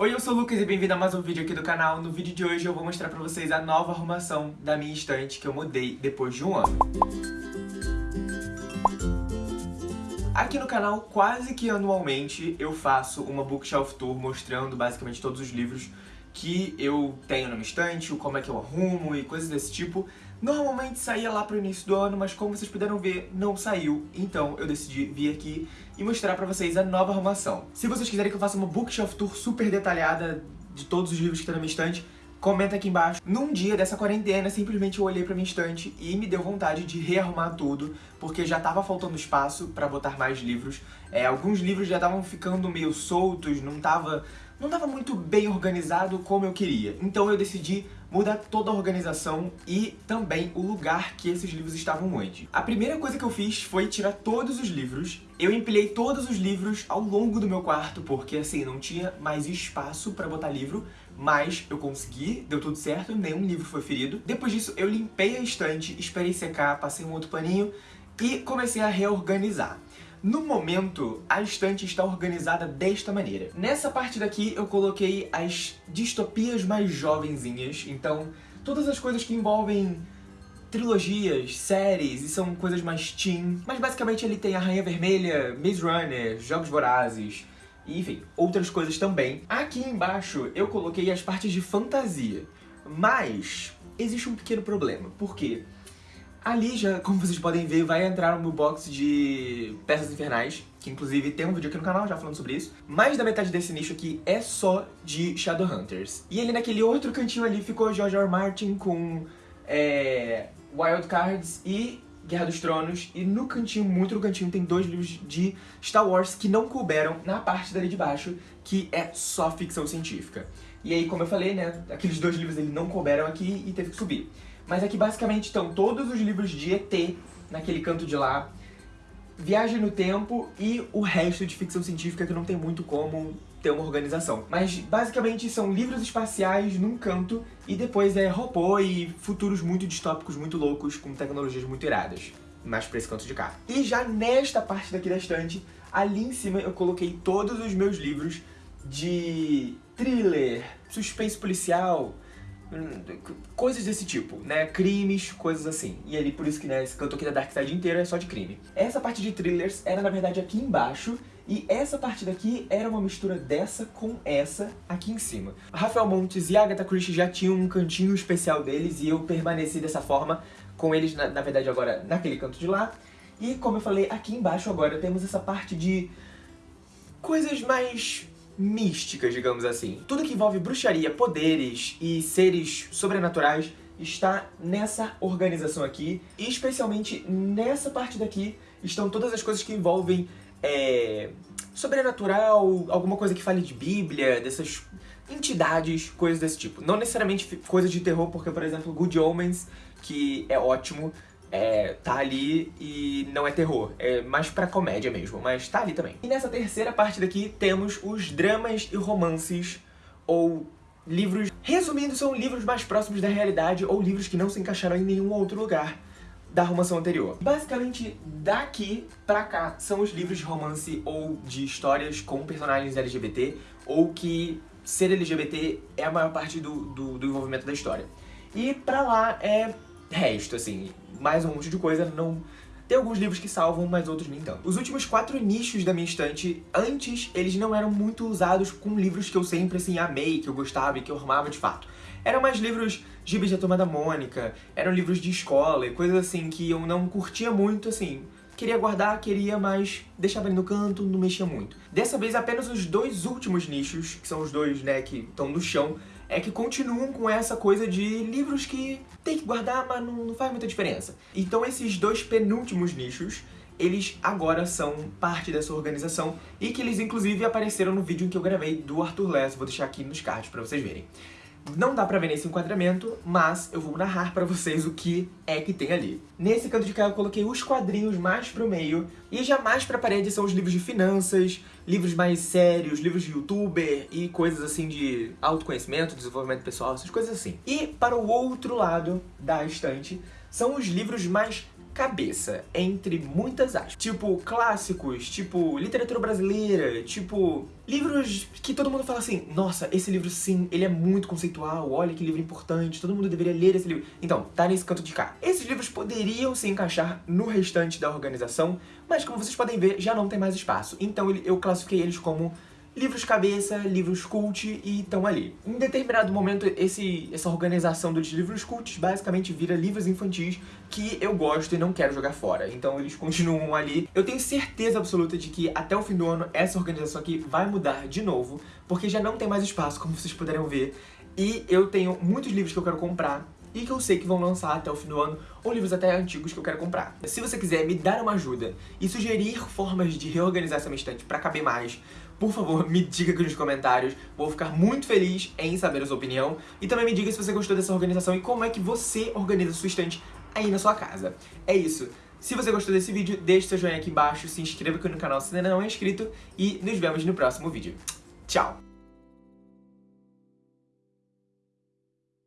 Oi, eu sou o Lucas e bem-vindo a mais um vídeo aqui do canal. No vídeo de hoje eu vou mostrar pra vocês a nova arrumação da minha estante que eu mudei depois de um ano. Aqui no canal, quase que anualmente, eu faço uma bookshelf tour mostrando basicamente todos os livros que eu tenho na minha estante, como é que eu arrumo e coisas desse tipo. Normalmente saía lá pro início do ano, mas como vocês puderam ver, não saiu. Então eu decidi vir aqui e mostrar pra vocês a nova arrumação. Se vocês quiserem que eu faça uma bookshelf tour super detalhada de todos os livros que estão na minha estante, comenta aqui embaixo. Num dia dessa quarentena, simplesmente eu olhei pra minha estante e me deu vontade de rearrumar tudo, porque já tava faltando espaço pra botar mais livros. É, alguns livros já estavam ficando meio soltos, não tava, não tava muito bem organizado como eu queria. Então eu decidi mudar toda a organização e também o lugar que esses livros estavam antes. A primeira coisa que eu fiz foi tirar todos os livros. Eu empilhei todos os livros ao longo do meu quarto, porque assim, não tinha mais espaço pra botar livro, mas eu consegui, deu tudo certo, nenhum livro foi ferido. Depois disso, eu limpei a estante, esperei secar, passei um outro paninho e comecei a reorganizar. No momento, a estante está organizada desta maneira. Nessa parte daqui, eu coloquei as distopias mais jovenzinhas, então todas as coisas que envolvem trilogias, séries, e são coisas mais teen. Mas basicamente ele tem a Rainha Vermelha, Maze Runner, Jogos Vorazes, enfim, outras coisas também. Aqui embaixo eu coloquei as partes de fantasia, mas existe um pequeno problema, por quê? Ali já, como vocês podem ver, vai entrar no meu box de peças infernais, que inclusive tem um vídeo aqui no canal já falando sobre isso. Mais da metade desse nicho aqui é só de Shadowhunters. E ali naquele outro cantinho ali ficou George. R. Martin com é, Wild Cards e Guerra dos Tronos. E no cantinho, muito no cantinho, tem dois livros de Star Wars que não couberam na parte dali de baixo, que é só ficção científica. E aí, como eu falei, né, aqueles dois livros ele não couberam aqui e teve que subir. Mas aqui basicamente estão todos os livros de ET naquele canto de lá, Viagem no Tempo e o resto de ficção científica que não tem muito como ter uma organização. Mas basicamente são livros espaciais num canto e depois é robô e futuros muito distópicos, muito loucos, com tecnologias muito iradas. Mais pra esse canto de cá. E já nesta parte daqui da estante, ali em cima eu coloquei todos os meus livros de thriller, suspense policial, coisas desse tipo, né? Crimes, coisas assim. E ali, por isso que né, esse canto aqui da Dark Side inteiro é só de crime. Essa parte de thrillers era, na verdade, aqui embaixo, e essa parte daqui era uma mistura dessa com essa aqui em cima. Rafael Montes e Agatha Christie já tinham um cantinho especial deles, e eu permaneci dessa forma com eles, na, na verdade, agora naquele canto de lá. E, como eu falei, aqui embaixo agora temos essa parte de coisas mais místicas, digamos assim. Tudo que envolve bruxaria, poderes e seres sobrenaturais está nessa organização aqui, e especialmente nessa parte daqui estão todas as coisas que envolvem é, sobrenatural, alguma coisa que fale de Bíblia, dessas entidades, coisas desse tipo. Não necessariamente coisas de terror, porque, por exemplo, Good Omens, que é ótimo, é, tá ali e não é terror, é mais pra comédia mesmo, mas tá ali também. E nessa terceira parte daqui temos os dramas e romances, ou livros... Resumindo, são livros mais próximos da realidade, ou livros que não se encaixaram em nenhum outro lugar da arrumação anterior. Basicamente, daqui pra cá são os livros de romance ou de histórias com personagens LGBT, ou que ser LGBT é a maior parte do, do, do envolvimento da história. E pra lá é resto, assim, mais um monte de coisa, não... Tem alguns livros que salvam, mas outros nem tanto. Os últimos quatro nichos da minha estante, antes, eles não eram muito usados com livros que eu sempre, assim, amei, que eu gostava e que eu amava de fato. Eram mais livros gibis da Turma da Mônica, eram livros de escola e coisas assim que eu não curtia muito, assim... Queria guardar, queria, mas deixava ali no canto, não mexia muito. Dessa vez, apenas os dois últimos nichos, que são os dois, né, que estão no chão, é que continuam com essa coisa de livros que tem que guardar, mas não, não faz muita diferença. Então esses dois penúltimos nichos, eles agora são parte dessa organização e que eles inclusive apareceram no vídeo que eu gravei do Arthur Less, vou deixar aqui nos cards pra vocês verem. Não dá pra ver nesse enquadramento, mas eu vou narrar pra vocês o que é que tem ali. Nesse canto de cá eu coloquei os quadrinhos mais pro meio, e já mais pra parede são os livros de finanças, livros mais sérios, livros de youtuber e coisas assim de autoconhecimento, desenvolvimento pessoal, essas coisas assim. E para o outro lado da estante são os livros mais cabeça, entre muitas aspas. Tipo, clássicos, tipo, literatura brasileira, tipo, livros que todo mundo fala assim, nossa, esse livro sim, ele é muito conceitual, olha que livro importante, todo mundo deveria ler esse livro. Então, tá nesse canto de cá. Esses livros poderiam se encaixar no restante da organização, mas como vocês podem ver, já não tem mais espaço. Então eu classifiquei eles como livros cabeça, livros cult e estão ali. Em determinado momento, esse, essa organização dos livros cults basicamente vira livros infantis que eu gosto e não quero jogar fora. Então eles continuam ali. Eu tenho certeza absoluta de que até o fim do ano essa organização aqui vai mudar de novo, porque já não tem mais espaço, como vocês puderam ver. E eu tenho muitos livros que eu quero comprar e que eu sei que vão lançar até o fim do ano, ou livros até antigos que eu quero comprar. Se você quiser me dar uma ajuda e sugerir formas de reorganizar essa minha estante pra caber mais, por favor, me diga aqui nos comentários. Vou ficar muito feliz em saber a sua opinião. E também me diga se você gostou dessa organização e como é que você organiza a sua estante aí na sua casa. É isso. Se você gostou desse vídeo, deixe seu joinha aqui embaixo, se inscreva aqui no canal se ainda não é inscrito e nos vemos no próximo vídeo. Tchau!